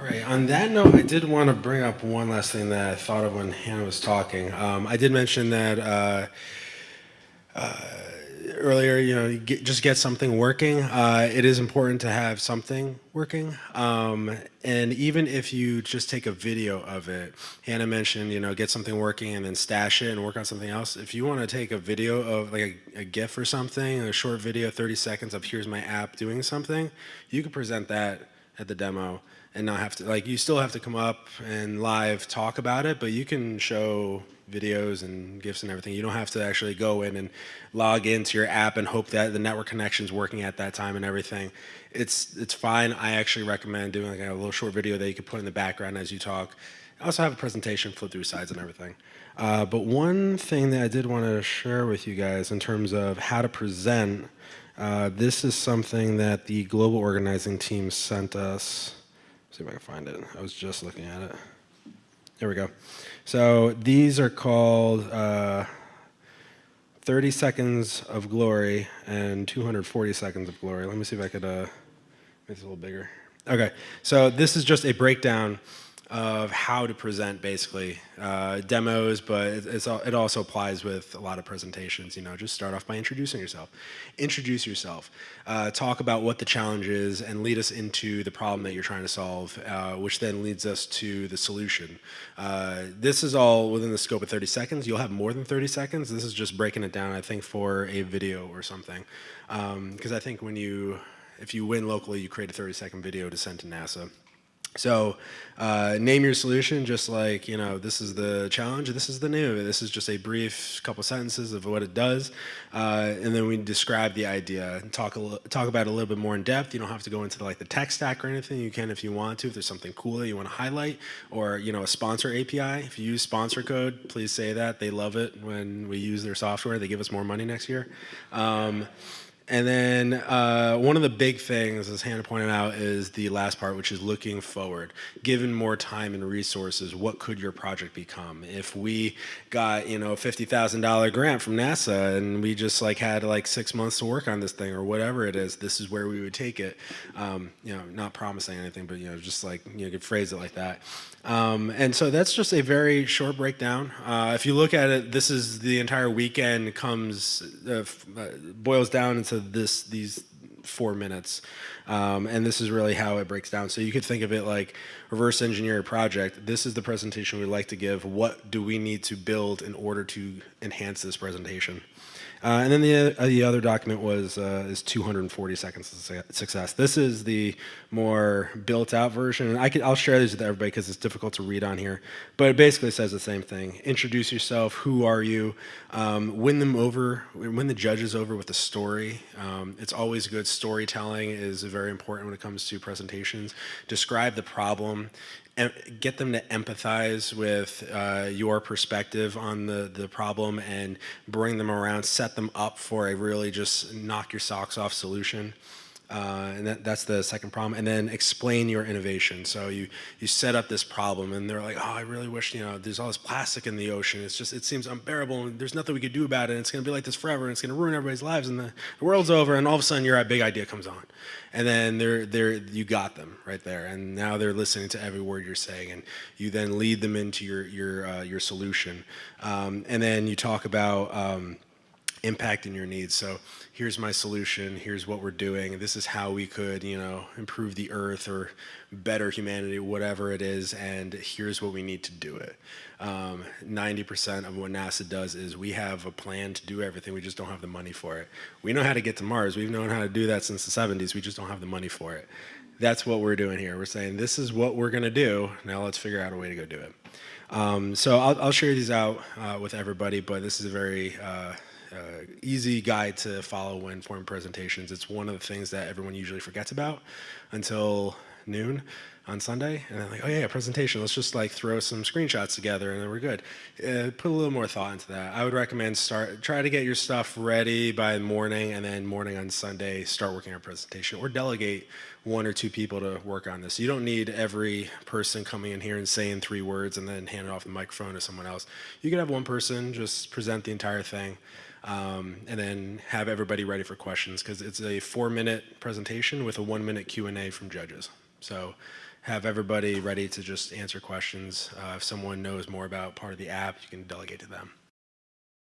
All right. On that note, I did want to bring up one last thing that I thought of when Hannah was talking. Um, I did mention that uh, uh, earlier, you know, get, just get something working. Uh, it is important to have something working. Um, and even if you just take a video of it, Hannah mentioned, you know, get something working and then stash it and work on something else. If you want to take a video of like a, a GIF or something, a short video, 30 seconds of here's my app doing something, you could present that at the demo and not have to, like you still have to come up and live talk about it, but you can show videos and GIFs and everything. You don't have to actually go in and log into your app and hope that the network connection is working at that time and everything. It's, it's fine. I actually recommend doing like a little short video that you can put in the background as you talk. I also have a presentation, flip through slides and everything. Uh, but one thing that I did want to share with you guys in terms of how to present, uh, this is something that the global organizing team sent us. Let's see if I can find it. I was just looking at it. There we go. So these are called uh, 30 seconds of glory and 240 seconds of glory. Let me see if I could uh, make this a little bigger. Okay, so this is just a breakdown of how to present basically uh, demos, but it, it also applies with a lot of presentations. You know, just start off by introducing yourself. Introduce yourself. Uh, talk about what the challenge is and lead us into the problem that you're trying to solve, uh, which then leads us to the solution. Uh, this is all within the scope of 30 seconds. You'll have more than 30 seconds. This is just breaking it down, I think, for a video or something. Because um, I think when you, if you win locally, you create a 30 second video to send to NASA. So uh, name your solution just like, you know, this is the challenge, this is the new. This is just a brief couple sentences of what it does. Uh, and then we describe the idea and talk, a talk about it a little bit more in depth. You don't have to go into like the tech stack or anything. You can if you want to, if there's something cool that you want to highlight or, you know, a sponsor API. If you use sponsor code, please say that. They love it when we use their software. They give us more money next year. Um, and then uh, one of the big things, as Hannah pointed out, is the last part, which is looking forward. Given more time and resources, what could your project become? If we got, you know, a $50,000 grant from NASA and we just like had like six months to work on this thing or whatever it is, this is where we would take it. Um, you know, not promising anything, but, you know, just like, you could phrase it like that. Um, and so that's just a very short breakdown. Uh, if you look at it, this is the entire weekend comes, uh, uh, boils down into this, these four minutes. Um, and this is really how it breaks down. So you could think of it like reverse engineer a project. This is the presentation we'd like to give. What do we need to build in order to enhance this presentation? Uh, and then the, uh, the other document was uh, is 240 seconds of success. This is the more built out version. And I could, I'll share these with everybody because it's difficult to read on here. But it basically says the same thing. Introduce yourself. Who are you? Um, win them over. Win the judges over with a story. Um, it's always good. Storytelling is very important when it comes to presentations. Describe the problem and get them to empathize with uh, your perspective on the, the problem and bring them around, set them up for a really just knock your socks off solution. Uh, and that, that's the second problem. And then explain your innovation. So you, you set up this problem and they're like, oh, I really wish, you know, there's all this plastic in the ocean. It's just, it seems unbearable and there's nothing we could do about it. And it's going to be like this forever and it's going to ruin everybody's lives and the, the world's over. And all of a sudden your big idea comes on. And then they're, they're, you got them right there. And now they're listening to every word you're saying. And you then lead them into your, your, uh, your solution. Um, and then you talk about, um, impacting your needs. So here's my solution, here's what we're doing, this is how we could, you know, improve the earth or better humanity, whatever it is, and here's what we need to do it. 90% um, of what NASA does is we have a plan to do everything, we just don't have the money for it. We know how to get to Mars, we've known how to do that since the 70s, we just don't have the money for it. That's what we're doing here. We're saying this is what we're gonna do, now let's figure out a way to go do it. Um, so I'll, I'll, share these out uh, with everybody, but this is a very uh, uh, easy guide to follow when forming presentations. It's one of the things that everyone usually forgets about until noon on Sunday, and then like, oh yeah, presentation. Let's just like throw some screenshots together, and then we're good. Uh, put a little more thought into that. I would recommend start try to get your stuff ready by morning, and then morning on Sunday start working on a presentation, or delegate one or two people to work on this. You don't need every person coming in here and saying three words and then handing off the microphone to someone else. You can have one person just present the entire thing um, and then have everybody ready for questions because it's a four minute presentation with a one minute Q&A from judges. So have everybody ready to just answer questions. Uh, if someone knows more about part of the app, you can delegate to them.